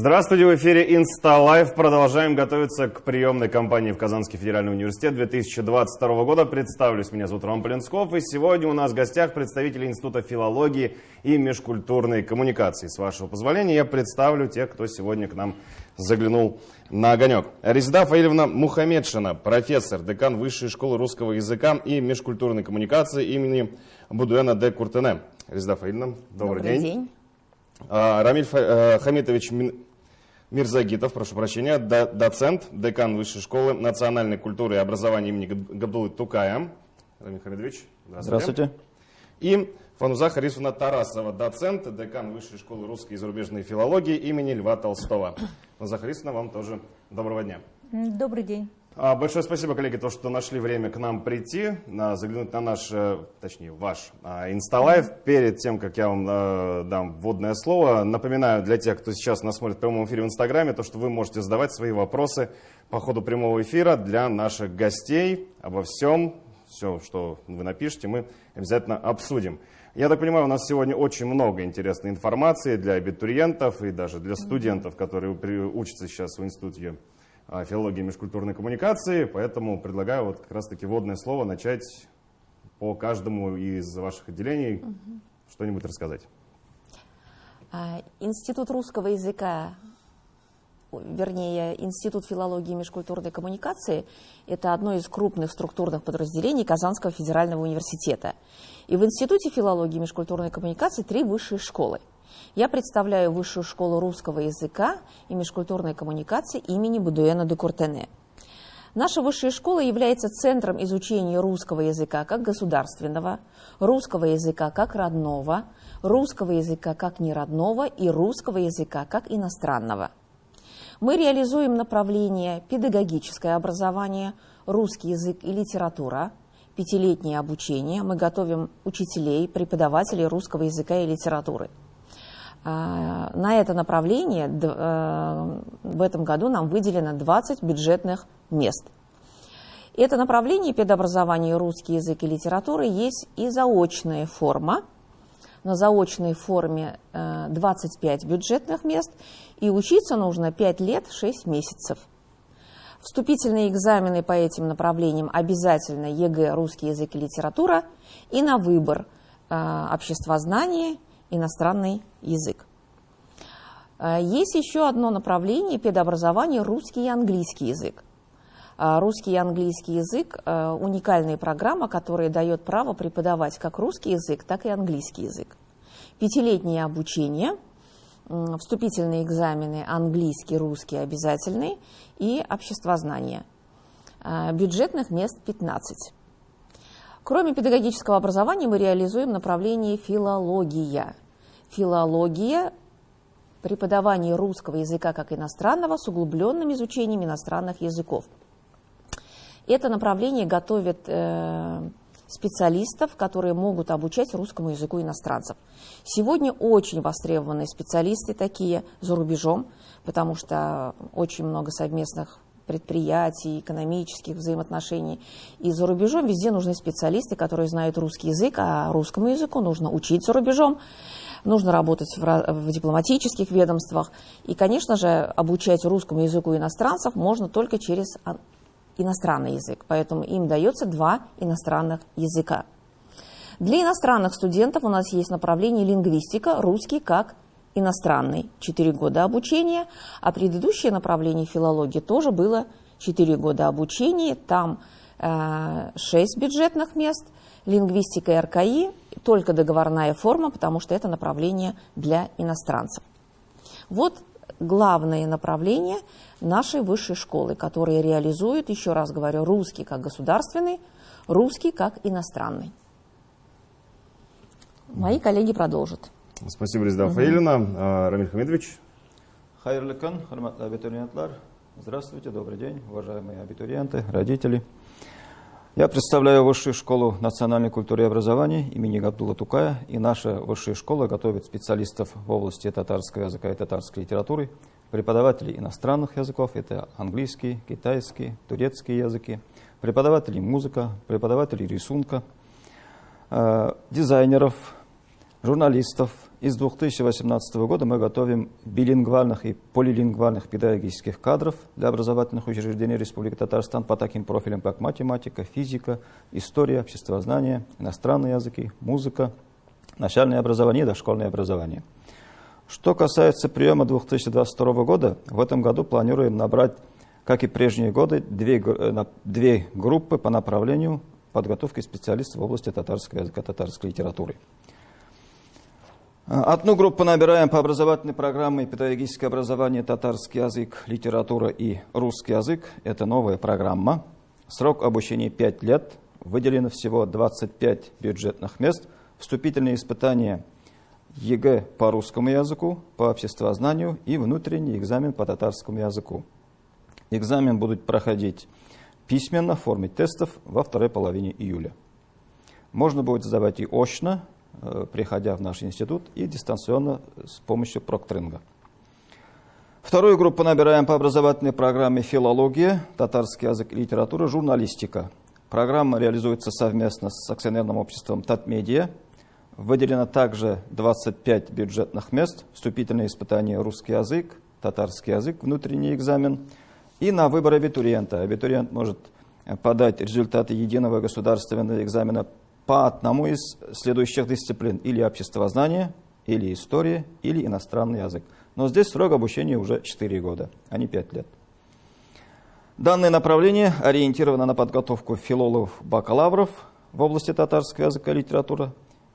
Здравствуйте, в эфире Лайв. Продолжаем готовиться к приемной кампании в Казанский федеральный университет 2022 года. Представлюсь, меня зовут Роман Полинсков, и сегодня у нас в гостях представители Института филологии и межкультурной коммуникации. С вашего позволения я представлю тех, кто сегодня к нам заглянул на огонек. Резида Фаильевна Мухамедшина, профессор, декан Высшей школы русского языка и межкультурной коммуникации имени Будуэна де Куртене. Резида Фаильевна, добрый, добрый день. день. А, Рамиль э, Хамитович Мирзагитов, прошу прощения, доцент, декан Высшей школы национальной культуры и образования имени Габдулы Тукая. Рамиль Хамитович, здравствуйте. здравствуйте. И Фануза Харисовна Тарасова, доцент, декан Высшей школы русской и зарубежной филологии имени Льва Толстого. Фануза Харисовна, вам тоже доброго дня. Добрый день. А, большое спасибо, коллеги, то, что нашли время к нам прийти, заглянуть на наш, э, точнее, ваш а, инсталайв. Перед тем, как я вам э, дам вводное слово, напоминаю для тех, кто сейчас нас смотрит в прямом эфире в Инстаграме, то, что вы можете задавать свои вопросы по ходу прямого эфира для наших гостей обо всем, все, что вы напишите, мы обязательно обсудим. Я так понимаю, у нас сегодня очень много интересной информации для абитуриентов и даже для студентов, которые учатся сейчас в институте филологии межкультурной коммуникации, поэтому предлагаю вот как раз-таки вводное слово начать по каждому из ваших отделений угу. что-нибудь рассказать. А, Институт русского языка, вернее, Институт филологии и межкультурной коммуникации – это одно из крупных структурных подразделений Казанского федерального университета. И в Институте филологии и межкультурной коммуникации три высшие школы – я представляю Высшую школу русского языка и межкультурной коммуникации имени Будуэна де Куртене. Наша высшая школа является центром изучения русского языка как государственного, русского языка как родного, русского языка как неродного и русского языка как иностранного. Мы реализуем направление педагогическое образование, русский язык и литература, пятилетнее обучение. Мы готовим учителей, преподавателей русского языка и литературы – на это направление э, в этом году нам выделено 20 бюджетных мест. Это направление педобразования русский язык и литература есть и заочная форма. На заочной форме 25 э, бюджетных мест, и учиться нужно 5 лет 6 месяцев. Вступительные экзамены по этим направлениям обязательно ЕГЭ, русский язык и литература, и на выбор э, обществознание иностранный язык. Э, есть еще одно направление педобразования – русский и английский язык. Э, русский и английский язык э, – уникальная программа, которая дает право преподавать как русский язык, так и английский язык. Пятилетнее обучение, вступительные экзамены английский, русский обязательный и обществознание. Бюджетных мест 15. Кроме педагогического образования мы реализуем направление филология. Филология – преподавание русского языка как иностранного с углубленным изучением иностранных языков. Это направление готовит э, специалистов, которые могут обучать русскому языку иностранцев. Сегодня очень востребованы специалисты такие за рубежом, потому что очень много совместных предприятий, экономических взаимоотношений. И за рубежом везде нужны специалисты, которые знают русский язык, а русскому языку нужно учить за рубежом, нужно работать в, в дипломатических ведомствах. И, конечно же, обучать русскому языку иностранцев можно только через иностранный язык, поэтому им дается два иностранных языка. Для иностранных студентов у нас есть направление лингвистика, русский как иностранный, 4 года обучения, а предыдущее направление филологии тоже было 4 года обучения, там э, 6 бюджетных мест, лингвистика и РКИ, только договорная форма, потому что это направление для иностранцев. Вот главное направление нашей высшей школы, которые реализуют, еще раз говорю, русский как государственный, русский как иностранный. Мои коллеги продолжат. Спасибо, Резда Фаилина. Рамиль Хамидович. Хайрлы кан, абитуриентлар. Здравствуйте, добрый день, уважаемые абитуриенты, родители. Я представляю Высшую школу национальной культуры и образования имени Габдула Тукая. И наша Высшая школа готовит специалистов в области татарского языка и татарской литературы, преподавателей иностранных языков, это английский, китайский, турецкий языки, преподавателей музыка, преподавателей рисунка, э, дизайнеров, журналистов, И с 2018 года мы готовим билингвальных и полилингвальных педагогических кадров для образовательных учреждений Республики Татарстан по таким профилям, как математика, физика, история, обществознание, иностранные языки, музыка, начальное образование и дошкольное образование. Что касается приема 2022 года, в этом году планируем набрать, как и прежние годы, две, э, две группы по направлению подготовки специалистов в области татарского языка, татарской литературы. Одну группу набираем по образовательной программе «Педагогическое образование, татарский язык, литература и русский язык». Это новая программа. Срок обучения 5 лет. Выделено всего 25 бюджетных мест. Вступительные испытания ЕГЭ по русскому языку, по обществознанию и внутренний экзамен по татарскому языку. Экзамен будут проходить письменно в форме тестов во второй половине июля. Можно будет сдавать и очно, приходя в наш институт, и дистанционно с помощью прокторинга. Вторую группу набираем по образовательной программе «Филология», «Татарский язык и литература», «Журналистика». Программа реализуется совместно с акционерным обществом «Татмедиа». Выделено также 25 бюджетных мест, вступительные испытания «Русский язык», «Татарский язык», внутренний экзамен. И на выбор абитуриента. Абитуриент может подать результаты единого государственного экзамена по одному из следующих дисциплин. Или обществознание, или история, или иностранный язык. Но здесь срок обучения уже 4 года, а не 5 лет. Данное направление ориентировано на подготовку филологов-бакалавров в области татарского языка и литературы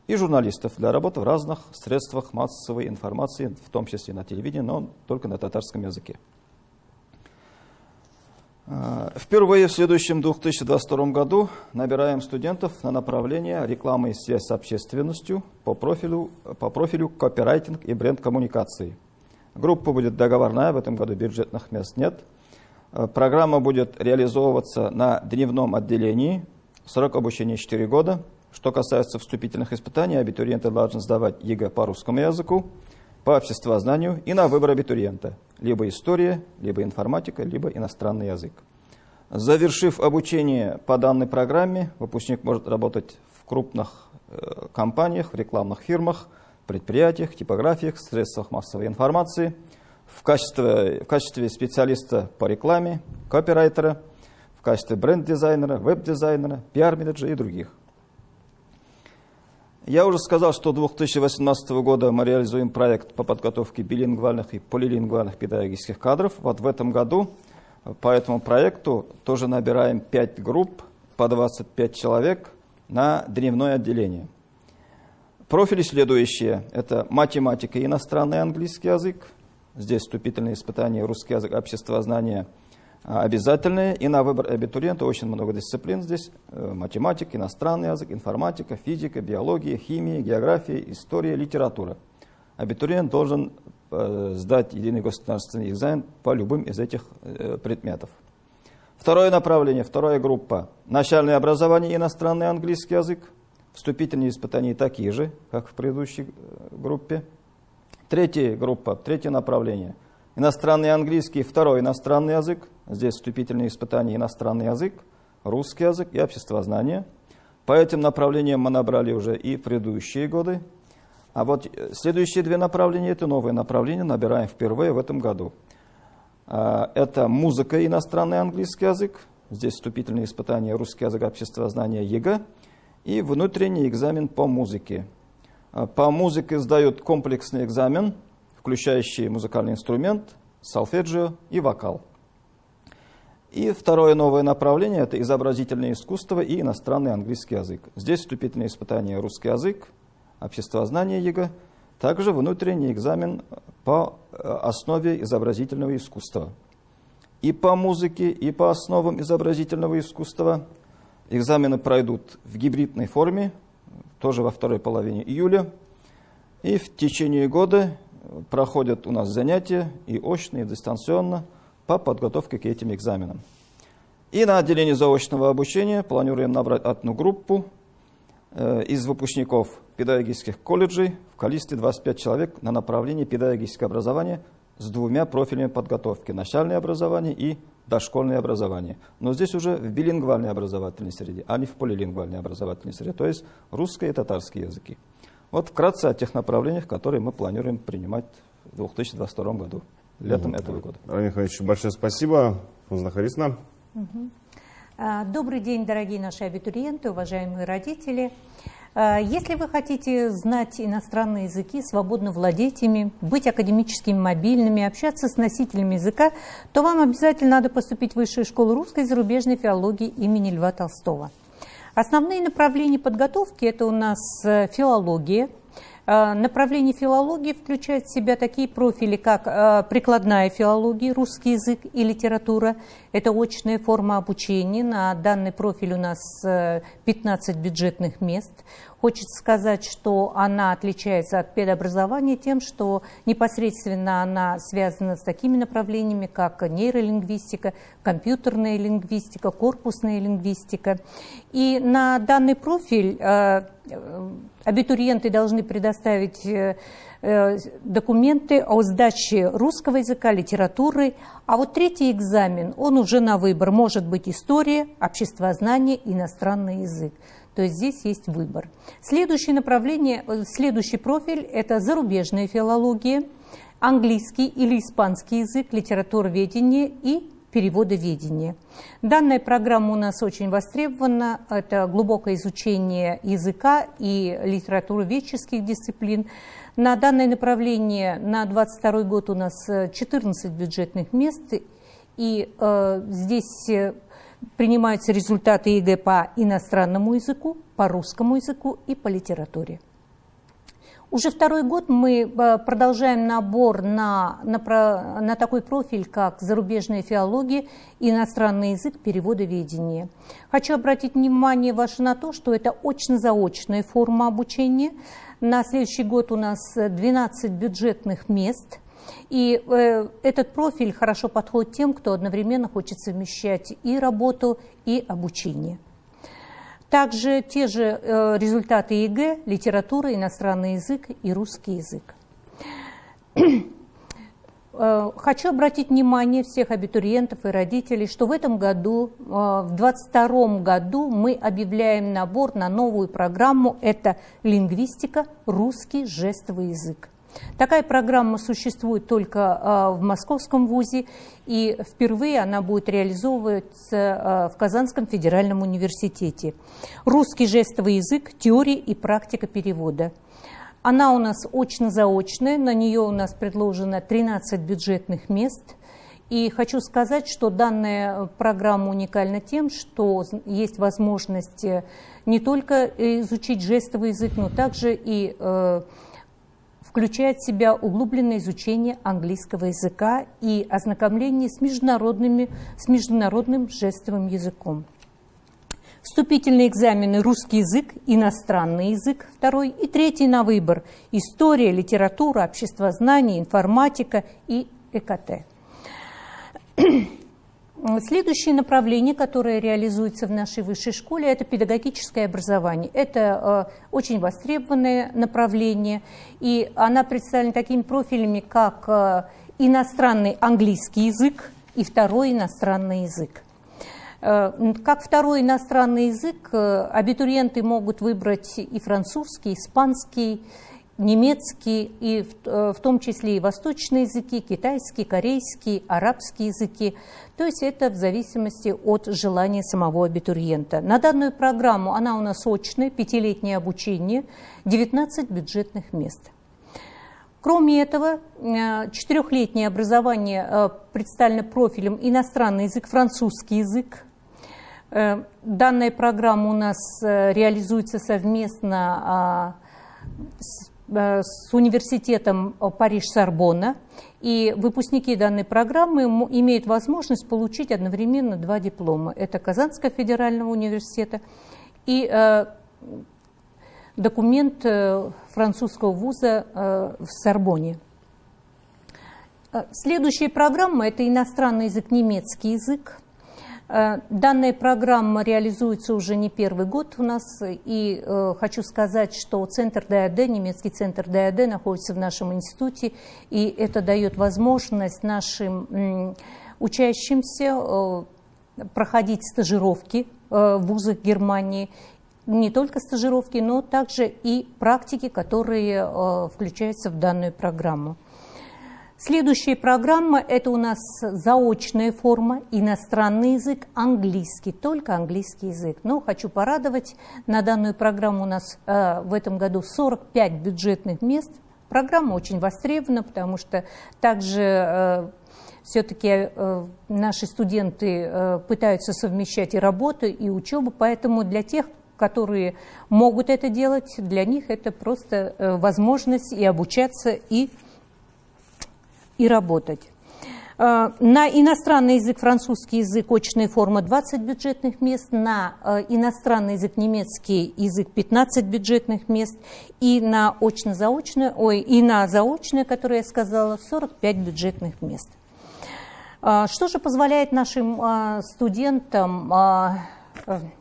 и журналистов для работы в разных средствах массовой информации, в том числе на телевидении, но только на татарском языке. Э, впервые в следующем 2022 году набираем студентов на направление реклама и связь с общественностью по профилю, по профилю копирайтинг и бренд-коммуникации. Группа будет договорная, в этом году бюджетных мест нет. Э, программа будет реализовываться на дневном отделении, срок обучения 4 года. Что касается вступительных испытаний, абитуриенты должны сдавать ЕГЭ по русскому языку, по обществознанию и на выбор абитуриента. Либо история, либо информатика, либо иностранный язык. Завершив обучение по данной программе, выпускник может работать в крупных э, компаниях, в рекламных фирмах, предприятиях, типографиях, средствах массовой информации, в качестве, в качестве специалиста по рекламе, копирайтера, в качестве бренд-дизайнера, веб-дизайнера, пиар-менеджера и других. Я уже сказал, что 2018 года мы реализуем проект по подготовке билингвальных и полилингвальных педагогических кадров. Вот в этом году по этому проекту тоже набираем 5 групп по 25 человек на дневное отделение. Профили следующие. Это математика и иностранный английский язык. Здесь вступительные испытания русский язык, обществознание – а, обязательные. И на выбор абитуриента очень много дисциплин здесь. Э, математика, иностранный язык, информатика, физика, биология, химия, география, история, литература. Абитуриент должен э, сдать единый государственный экзамен по любым из этих э, предметов. Второе направление, вторая группа. Начальное образование, иностранный английский язык. Вступительные испытания такие же, как в предыдущей группе. Третья группа, третье направление. Иностранный английский, второй иностранный язык. Здесь вступительные испытания иностранный язык, русский язык и обществознание. По этим направлениям мы набрали уже и предыдущие годы. А вот э, следующие две направления, это новые направления, набираем впервые в этом году. А, это музыка и иностранный английский язык. Здесь вступительные испытания русский язык, обществознание, ЕГЭ. И внутренний экзамен по музыке. А, по музыке сдают комплексный экзамен, включающий музыкальный инструмент, солфеджио и вокал. И второе новое направление – это изобразительное искусство и иностранный английский язык. Здесь вступительные испытания русский язык, обществознание ЕГЭ, также внутренний экзамен по э, основе изобразительного искусства. И по музыке, и по основам изобразительного искусства экзамены пройдут в гибридной форме, тоже во второй половине июля. И в течение года проходят у нас занятия и очно, и дистанционно – по подготовке к этим экзаменам. И на отделении заочного обучения планируем набрать одну группу э, из выпускников педагогических колледжей в количестве 25 человек на направлении педагогическое образование с двумя профилями подготовки – начальное образование и дошкольное образование. Но здесь уже в билингвальной образовательной среде, а не в полилингвальной образовательной среде, то есть русский и татарский языки. Вот вкратце о тех направлениях, которые мы планируем принимать в 2022 году, летом этого года. Равиль Михайлович, большое спасибо. Фузна Харисовна. А, Добрый день, дорогие наши абитуриенты, уважаемые родители. А, Если вы хотите знать иностранные языки, свободно владеть ими, быть академически мобильными, общаться с носителями языка, то вам обязательно надо поступить в Высшую школу русской и зарубежной филологии имени Льва Толстого. Основные направления подготовки – это у нас э, филология. Э, Направление филологии включает в себя такие профили, как э, прикладная филология, русский язык и литература. Это очная форма обучения. На данный профиль у нас э, 15 бюджетных мест. Хочется сказать, что она отличается от педобразования тем, что непосредственно она связана с такими направлениями, как нейролингвистика, компьютерная лингвистика, корпусная лингвистика. И на данный профиль э, э, абитуриенты должны предоставить э, э, документы о сдаче русского языка, литературы. А вот третий экзамен, он уже на выбор. Может быть история, обществознание, иностранный язык. То есть здесь есть выбор. Следующее направление, э, следующий профиль – это зарубежная филология, английский или испанский язык, литературоведение и переводоведение. Данная программа у нас очень востребована. Это глубокое изучение языка и литературоведческих дисциплин. На данное направление на 22 год у нас э, 14 бюджетных мест. И э, здесь э, принимаются результаты ЕГЭ по иностранному языку, по русскому языку и по литературе. Уже второй год мы э, продолжаем набор на, на, на такой профиль, как зарубежная филология, иностранный язык, переводоведение. Хочу обратить внимание ваше на то, что это очно-заочная форма обучения. На следующий год у нас э, 12 бюджетных мест. И э, этот профиль хорошо подходит тем, кто одновременно хочет совмещать и работу, и обучение. Также те же э, результаты ЕГЭ, литература, иностранный язык и русский язык. Э, Хочу обратить внимание всех абитуриентов и родителей, что в этом году, э, в 2022 году мы объявляем набор на новую программу. Это лингвистика, русский жестовый язык. Такая программа существует только э, в Московском вузе, и впервые она будет реализовываться э, в Казанском федеральном университете. Русский жестовый язык, теория и практика перевода. Она у нас очно-заочная, на нее у нас предложено 13 бюджетных мест. И хочу сказать, что данная программа уникальна тем, что есть возможность э, не только изучить жестовый язык, но также и э, включает в себя углубленное изучение английского языка и ознакомление с, международными, с международным жестовым языком. Вступительные экзамены русский язык, иностранный язык второй и третий на выбор – история, литература, обществознание, информатика и ЭКТ. Следующее направление, которое реализуется в нашей высшей школе, это педагогическое образование. Это э, очень востребованное направление, и она представлена такими профилями, как э, иностранный английский язык и второй иностранный язык. Э, Как второй иностранный язык абитуриенты могут выбрать и французский, испанский, немецкий, и в, э, в том числе и восточные языки, китайский, корейский, арабские языки. То есть это в зависимости от желания самого абитуриента. На данную программу, она у нас очная, пятилетнее обучение, 19 бюджетных мест. Кроме этого, э, четырехлетнее образование э, представлено профилем иностранный язык, французский язык. Данная программа у нас реализуется совместно а, с с университетом э, Париж-Сорбонна. И выпускники данной программы имеют возможность получить одновременно два диплома. Это Казанского федерального университета и э, документ э, французского вуза э, в Сорбоне. Э, Следующая программа – это иностранный язык, немецкий язык. Э, Данная программа реализуется уже не первый год у нас, и э, хочу сказать, что центр ДАД, немецкий центр ДАД находится в нашем институте, и это дает возможность нашим учащимся э, проходить стажировки в вузах Германии, не только стажировки, но также и практики, которые включаются в данную программу. Следующая программа – это у нас заочная форма, иностранный язык, английский, только английский язык. Но хочу порадовать, на данную программу у нас э, в этом году 45 бюджетных мест. Программа очень востребована, потому что также э, все-таки э, наши студенты э, пытаются совмещать и работу, и учебу, поэтому для тех, которые могут это делать, для них это просто э, возможность и обучаться, и и работать. Э, на иностранный язык, французский язык, очная форма 20 бюджетных мест, на э, иностранный язык, немецкий язык 15 бюджетных мест, и на очно-заочное, ой, и на заочное, которое я сказала, 45 бюджетных мест. Э, что же позволяет нашим студентам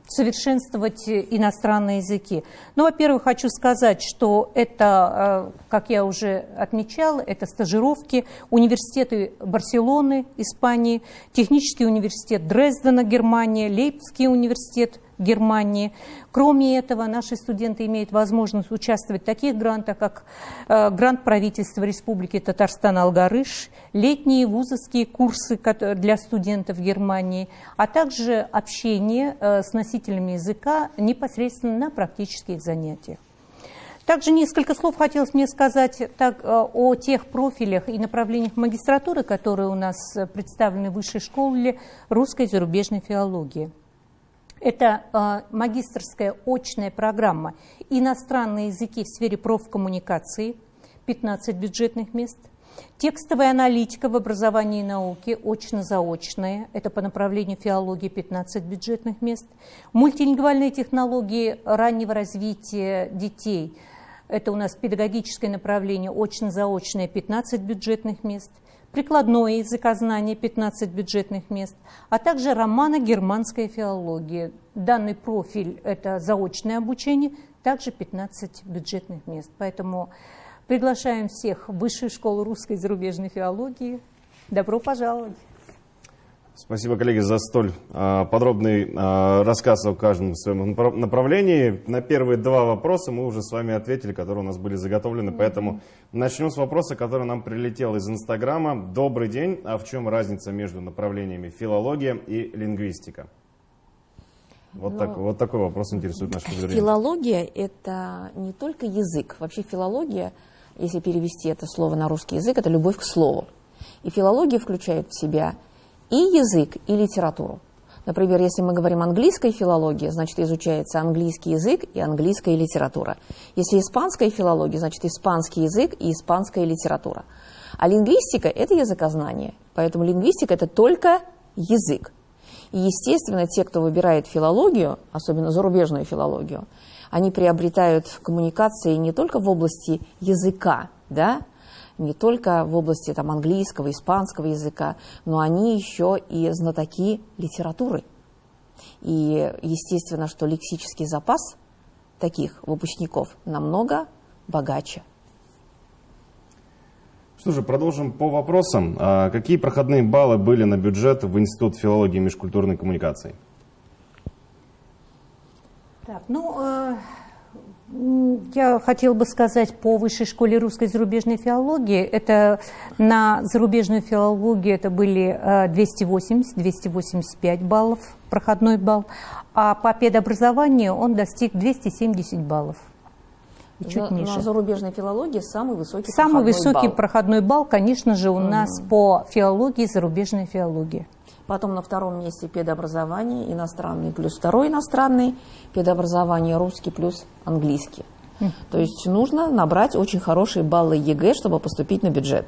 совершенствовать иностранные языки. Ну, во-первых, хочу сказать, что это, э, как я уже отмечала, это стажировки, университеты Барселоны, Испании, технический университет Дрездена, Германия, Лейпцигский университет Германии. Кроме этого, наши студенты имеют возможность участвовать в таких грантах, как э, грант правительства Республики Татарстан-Алгарыш, летние вузовские курсы для студентов Германии, а также общение э, с носителями языка непосредственно на практических занятиях. Также несколько слов хотелось мне сказать так, э, о тех профилях и направлениях магистратуры, которые у нас представлены в высшей школе русской и зарубежной филологии. Это э, магистрская очная программа «Иностранные языки в сфере профкоммуникации», 15 бюджетных мест. Текстовая аналитика в образовании и науке, очно-заочная, это по направлению филологии 15 бюджетных мест. Мультилингвальные технологии раннего развития детей, это у нас педагогическое направление, очно-заочное 15 бюджетных мест прикладное языкознание 15 бюджетных мест, а также романо-германская филология. Данный профиль – это заочное обучение, также 15 бюджетных мест. Поэтому приглашаем всех в Высшую школу русской и зарубежной филологии. Добро пожаловать! Спасибо, коллеги, за столь э, подробный э, рассказ о каждом своем направлении. На первые два вопроса мы уже с вами ответили, которые у нас были заготовлены, mm -hmm. поэтому начнем с вопроса, который нам прилетел из Инстаграма. Добрый день, а в чем разница между направлениями филология и лингвистика? Вот, так, вот такой вопрос интересует наших зрителей. Филология – это не только язык. Вообще филология, если перевести это слово на русский язык, это любовь к слову. И филология включает в себя и язык, и литературу. Например, если мы говорим английская филология, значит изучается английский язык и английская литература. Если испанская филология, значит испанский язык и испанская литература. А лингвистика – это языкознание. Поэтому лингвистика – это только язык. И, естественно, те, кто выбирает филологию, особенно зарубежную филологию, они приобретают коммуникации не только в области языка, да, не только в области там, английского, испанского языка, но они еще и знатоки литературы. И естественно, что лексический запас таких выпускников намного богаче. Что же, продолжим по вопросам. А какие проходные баллы были на бюджет в Институт филологии и межкультурной коммуникации? Так, ну, э, я хотела бы сказать по Высшей школе русской зарубежной филологии. Это на зарубежную филологию это были 280-285 э, баллов, проходной балл, а по педобразованию он достиг 270 баллов. И чуть на, ниже. На зарубежной филологии самый высокий Самый проходной высокий балл. проходной балл, конечно же, у мм. нас по филологии зарубежной филологии. Потом на втором месте педобразование, иностранный плюс второй иностранный, педобразование русский плюс английский. Мм. То есть нужно набрать очень хорошие баллы ЕГЭ, чтобы поступить на бюджет.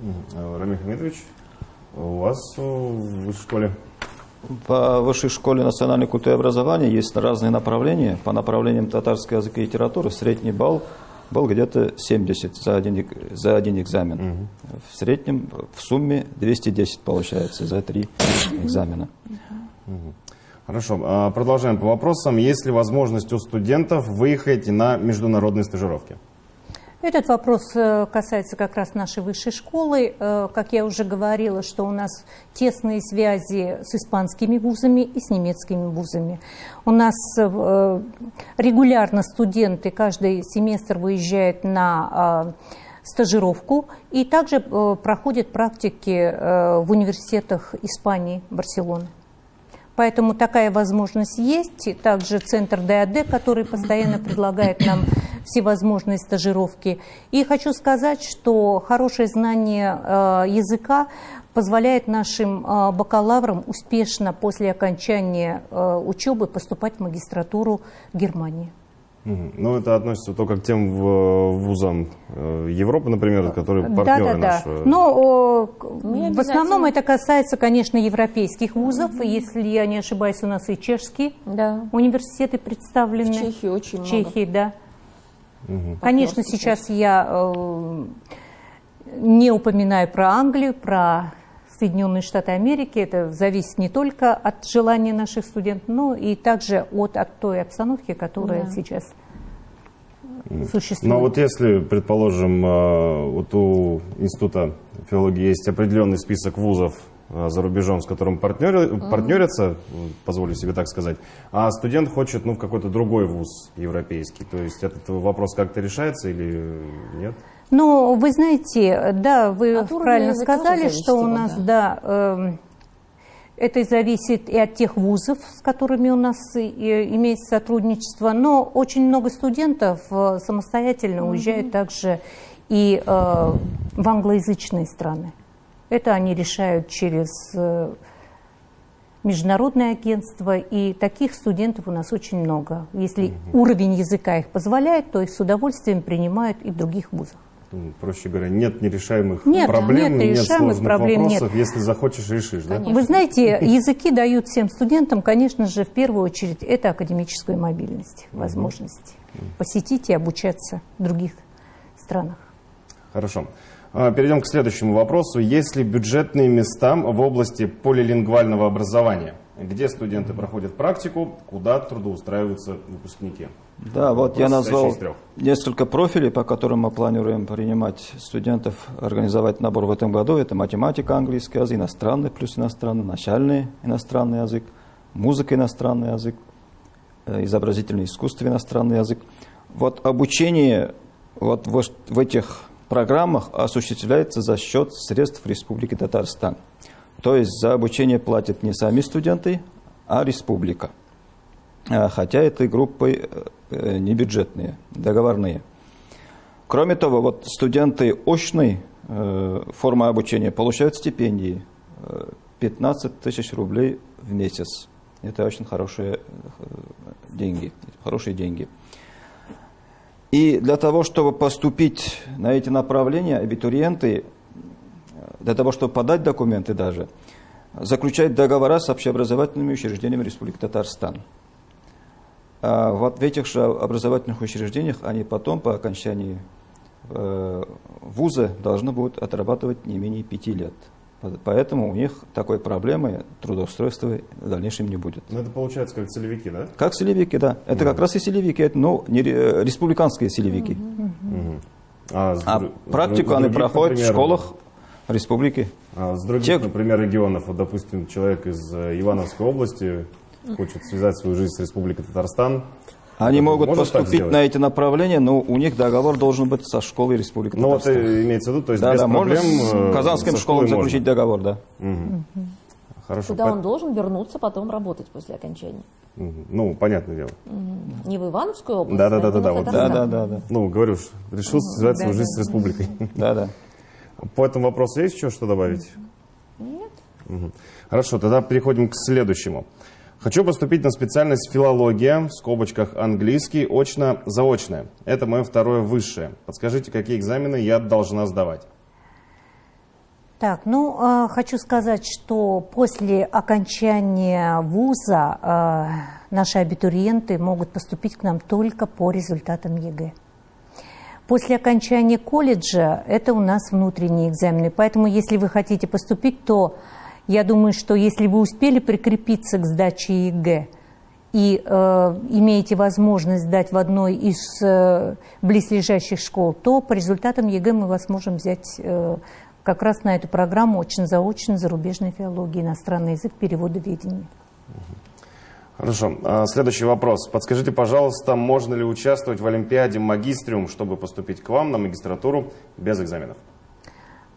Мм. Рамиль Хамидович, у вас в высшей школе? По высшей школе национальной культуры и образования есть разные направления. По направлениям татарской языка и литературы средний балл был где-то 70 за один, за один экзамен. Угу. В среднем, в сумме 210 получается за три экзамена. Угу. Хорошо, а, продолжаем по вопросам. Есть ли возможность у студентов выехать на международные стажировки? Этот вопрос э, касается как раз нашей высшей школы. Э, как я уже говорила, что у нас тесные связи с испанскими вузами и с немецкими вузами. У нас э, регулярно студенты каждый семестр выезжают на стажировку и также проходят практики в университетах Испании, Барселоны. Поэтому такая возможность есть. Также центр ДАД, который постоянно предлагает нам всевозможные стажировки. И хочу сказать, что хорошее знание э, языка позволяет нашим э, бакалаврам успешно после окончания э, учебы поступать в магистратуру в Германии. Ну, это относится только к тем вузам Европы, например, которые партнеры да, да, наши. Да. Но в основном это касается, конечно, европейских вузов. Mm-hmm. Если я не ошибаюсь, у нас и чешские да. университеты представлены. В Чехии очень много. Чехии, да. Угу. Конечно, сейчас я э, не упоминаю про Англию, про Соединенные Штаты Америки. Это зависит не только от желания наших студентов, но и также от, от той обстановки, которая да. сейчас существует. Но вот если, предположим, э, вот у Института филологии есть определенный список вузов, за рубежом, с которым партнер, mm-hmm. партнерятся, позволю себе так сказать, а студент хочет ну, в какой-то другой вуз европейский. То есть этот вопрос как-то решается или нет? Ну, вы знаете, да, вы а правильно сказали, что у нас, да, да э, это зависит и от тех вузов, с которыми у нас имеется сотрудничество, но очень много студентов э, самостоятельно mm-hmm. уезжают также и э, в англоязычные страны. Это они решают через э, международное агентство, и таких студентов у нас очень много. Если угу. уровень языка их позволяет, то их с удовольствием принимают и в других вузах. Ну, проще говоря, нет нерешаемых нет, проблем, нет, нет сложных проблем, вопросов, нет. если захочешь, решишь. Да? Вы знаете, языки дают всем студентам, конечно же, в первую очередь, это академическую мобильность, возможность угу. посетить и обучаться в других странах. Хорошо. А, перейдем к следующему вопросу. Есть ли бюджетные места в области полилингвального образования? Где студенты проходят практику, куда трудоустраиваются выпускники? Да, вот Вопрос я назвал несколько профилей, по которым мы планируем принимать студентов, организовать набор в этом году. Это математика, английский язык, иностранный плюс иностранный, начальный иностранный язык, музыка иностранный язык, э, изобразительное искусство иностранный язык. Вот обучение вот в этих программах осуществляется за счет средств Республики Татарстан. То есть за обучение платят не сами студенты, а республика. А, хотя этой группы э, не бюджетные, договорные. Кроме того, вот студенты очной э, формы обучения получают стипендии 15 э, тысяч рублей в месяц. Это очень хорошие деньги, хорошие деньги. И для того, чтобы поступить на эти направления, абитуриенты, для того, чтобы подать документы даже, заключают договора с общеобразовательными учреждениями Республики Татарстан. А вот в этих же образовательных учреждениях они потом, по окончании э, вуза, должны будут отрабатывать не менее пяти лет. Поэтому у них такой проблемы трудоустройства в дальнейшем не будет. Ну, это получается как целевики, да? Как целевики, да. Это mm как раз и целевики, это, ну, не, республиканские целевики. Mm-hmm. А, а практику других, они проходят например, в школах республики. А с других, Те... например, регионов, вот, допустим, человек из э, Ивановской области хочет связать свою жизнь с Республикой Татарстан, они могут Можно поступить на эти направления, но у них договор должен быть со школой Республики Ну вот имеется в виду, то есть да, без да, проблем можно с казанским школам заключить можно. договор, да. Угу. Хорошо. Куда он должен вернуться потом работать после окончания. Ну, понятное дело. Угу. Не в Ивановскую область, да, да, да, да, да, вот, да, да, да, да. Ну, говорю, решил связать свою жизнь с республикой. Да, да. По этому вопросу есть еще что добавить? Нет. Хорошо, тогда переходим к следующему. Хочу поступить на специальность филология, в скобочках английский, очно-заочное. Это мое второе высшее. Подскажите, какие экзамены я должна сдавать? Так, ну, э, хочу сказать, что после окончания вуза э, наши абитуриенты могут поступить к нам только по результатам ЕГЭ. После окончания колледжа это у нас внутренние экзамены, поэтому если вы хотите поступить, то я думаю, что если вы успели прикрепиться к сдаче ЕГЭ и э, имеете возможность сдать в одной из э, близлежащих школ, то по результатам ЕГЭ мы вас можем взять э, как раз на эту программу очно-заочно зарубежной филологии, иностранный язык, переводоведения. Хорошо. А, следующий вопрос. Подскажите, пожалуйста, можно ли участвовать в Олимпиаде Магистриум, чтобы поступить к вам на магистратуру без экзаменов?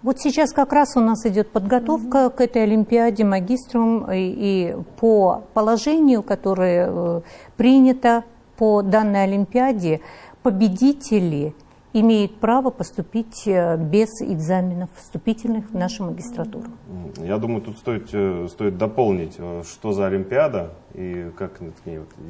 Вот сейчас как раз у нас идет подготовка к этой Олимпиаде магиструм, и, и по положению, которое э, принято по данной Олимпиаде, победители – имеет право поступить э, без экзаменов вступительных в нашу магистратуру. Я думаю, тут стоит, э, стоит дополнить, э, что за Олимпиада и как,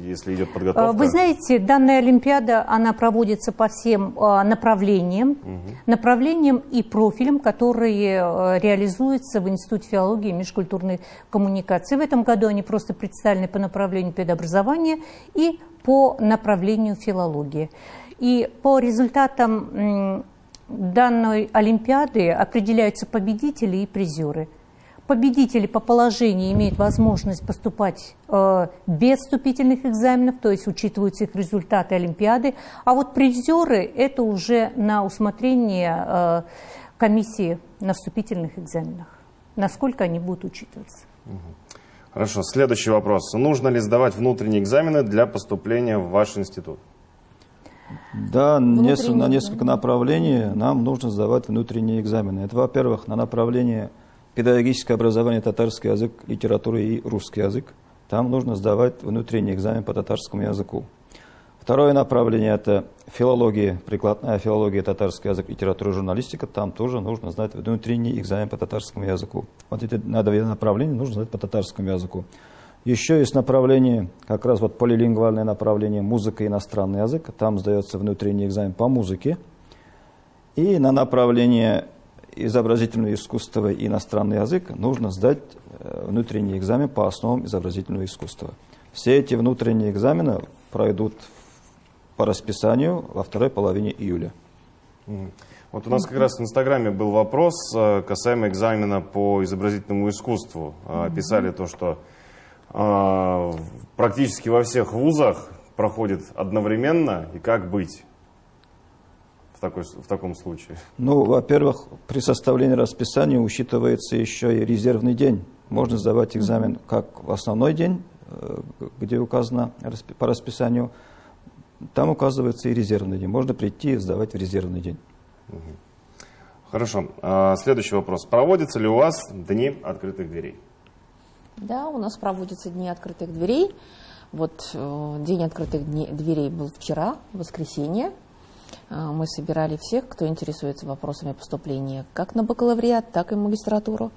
если идет подготовка. Вы знаете, данная Олимпиада, она проводится по всем направлениям, угу. направлениям и профилям, которые реализуются в Институте филологии и межкультурной коммуникации. В этом году они просто представлены по направлению педобразования и по направлению филологии. И по результатам данной Олимпиады определяются победители и призеры. Победители по положению имеют возможность поступать э, без вступительных экзаменов, то есть учитываются их результаты Олимпиады. А вот призеры – это уже на усмотрение э, комиссии на вступительных экзаменах, насколько они будут учитываться. Хорошо, следующий вопрос. Нужно ли сдавать внутренние экзамены для поступления в ваш институт? Да, на несколько направлений нам нужно сдавать внутренние экзамены. Это, во-первых, на направление педагогическое образование, татарский язык, литература и русский язык. Там нужно сдавать внутренний экзамен по татарскому языку. Второе направление – это филология, прикладная филология, татарский язык, литература, журналистика. Там тоже нужно знать внутренний экзамен по татарскому языку. Вот эти на направления нужно знать по татарскому языку. Еще есть направление, как раз вот полилингвальное направление музыка и иностранный язык. Там сдается внутренний экзамен по музыке. И на направление изобразительное искусство и иностранный язык нужно сдать э, внутренний экзамен по основам изобразительного искусства. Все эти внутренние экзамены пройдут по расписанию во второй половине июля. Вот у нас как раз в Инстаграме был вопрос э, касаемо экзамена по изобразительному искусству. Писали то, что практически во всех вузах проходит одновременно, и как быть в, такой, в таком случае? Ну, во-первых, при составлении расписания учитывается еще и резервный день. Можно сдавать экзамен как в основной день, э, где указано по расписанию, там указывается и резервный день. Можно прийти и сдавать в резервный день. Хорошо. А, следующий вопрос. Проводятся ли у вас дни открытых дверей? Да, у нас проводятся дни открытых дверей. Вот э, день открытых дверей был вчера, воскресенье. Э, мы собирали всех, кто интересуется вопросами поступления как на бакалавриат, так и магистратуру.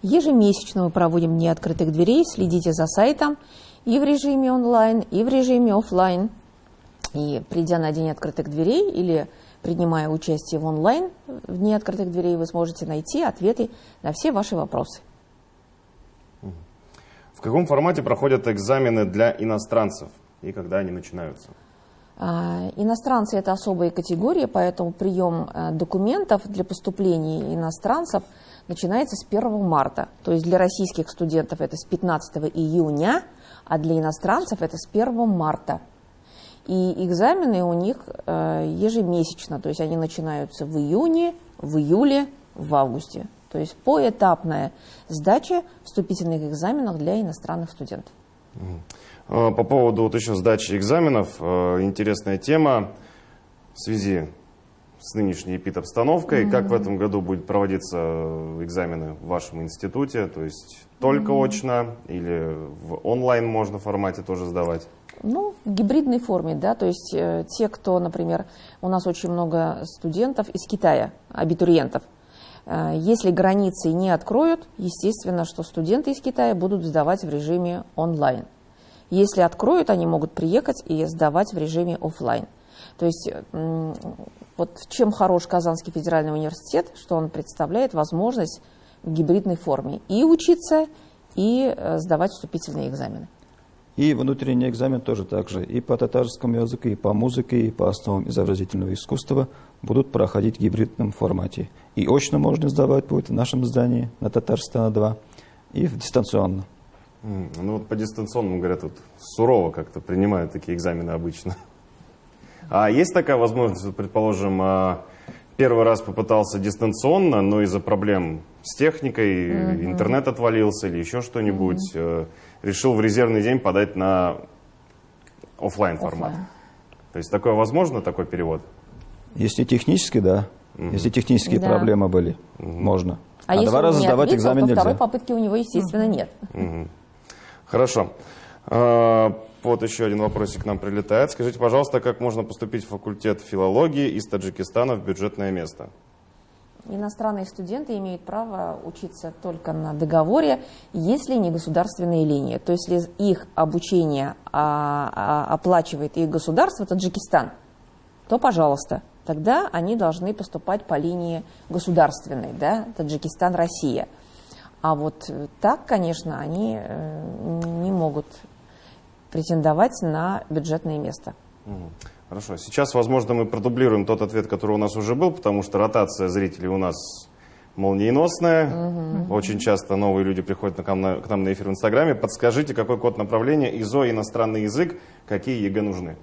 Ежемесячно мы проводим дни открытых дверей. Следите за сайтом и в режиме онлайн, и в режиме офлайн. И придя на день открытых дверей или принимая участие в онлайн в дни открытых дверей, вы сможете найти ответы на все ваши вопросы. В каком формате проходят экзамены для иностранцев и когда они начинаются? А, иностранцы – это особая категория, поэтому прием э, документов для поступления иностранцев начинается с 1 марта. То есть для российских студентов это с 15 июня, а для иностранцев это с 1 марта. И экзамены у них э, ежемесячно, то есть они начинаются в июне, в июле, в августе. То есть поэтапная сдача вступительных экзаменов для иностранных студентов. А, по поводу вот еще сдачи экзаменов, э, интересная тема в связи с нынешней эпид-обстановкой. Mm -hmm. Как в этом году будет проводиться экзамены в вашем институте? То есть только mm -hmm. очно или в онлайн можно формате тоже сдавать? Ну, в гибридной форме, да, то есть э, те, кто, например, у нас очень много студентов из Китая, абитуриентов, Э, если границы не откроют, естественно, что студенты из Китая будут сдавать в режиме онлайн. Если откроют, они могут приехать и сдавать в режиме офлайн. То есть вот чем хорош Казанский федеральный университет, что он представляет возможность в гибридной форме и учиться, и э, сдавать вступительные экзамены. И внутренний экзамен тоже так же. И по татарскому языку, и по музыке, и по основам изобразительного искусства будут проходить в гибридном формате. И очно можно сдавать будет в нашем здании на Татарстана 2, и дистанционно. Ну вот по дистанционному, говорят, вот сурово как-то принимают такие экзамены обычно. А есть такая возможность, предположим, а, первый раз попытался дистанционно, но из-за проблем с техникой, интернет отвалился или еще что-нибудь, э, решил в резервный день подать на оффлайн формат. Оффлайн. То есть такое возможно, такой перевод? Если технически, да. Если технические Да. проблемы были, можно. А, если два раза не сдавать ответил, экзамен то нельзя. второй попытки у него, естественно, нет. Хорошо. А, Вот еще один вопросик к нам прилетает. Скажите, пожалуйста, как можно поступить в факультет филологии из Таджикистана в бюджетное место? Иностранные студенты имеют право учиться только на договоре, если не государственные линии. То есть, если их обучение а, а, оплачивает их государство, Таджикистан, то, пожалуйста, тогда они должны поступать по линии государственной, да, Таджикистан, Россия. А вот э, так, конечно, они э, не могут претендовать на бюджетное место. Хорошо. Сейчас, возможно, мы продублируем тот ответ, который у нас уже был, потому что ротация зрителей у нас молниеносная. Очень часто новые люди приходят к нам, на, к нам на эфир в Инстаграме. Подскажите, какой код направления, ИЗО, иностранный язык, какие ЕГЭ нужны?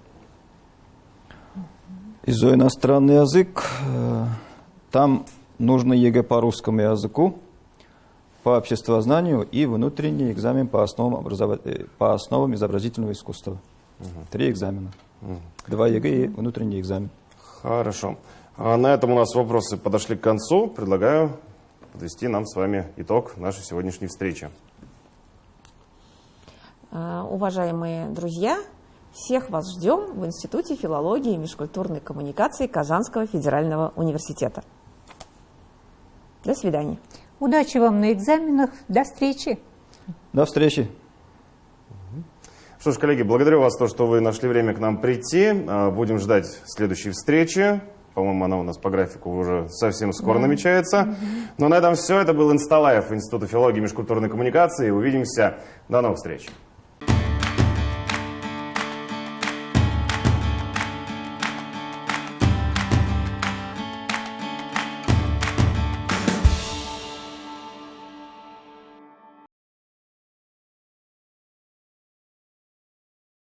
ИЗО иностранный язык. э, Там нужно ЕГЭ по русскому языку, по обществознанию и внутренний экзамен по основам, образова- э, по основам изобразительного искусства. Три экзамена. Два ЕГЭ и внутренний экзамен. Хорошо. А на этом у нас вопросы подошли к концу. Предлагаю подвести нам с вами итог нашей сегодняшней встречи. А, Уважаемые друзья, всех вас ждем в Институте филологии и межкультурной коммуникации Казанского федерального университета. До свидания. Удачи вам на экзаменах. До встречи. До встречи. Что ж, коллеги, благодарю вас, то, что вы нашли время к нам прийти. А, Будем ждать следующей встречи. По-моему, она у нас по графику уже совсем скоро намечается. Но на этом все. Это был Инсталайф Института филологии и межкультурной коммуникации. Увидимся. До новых встреч.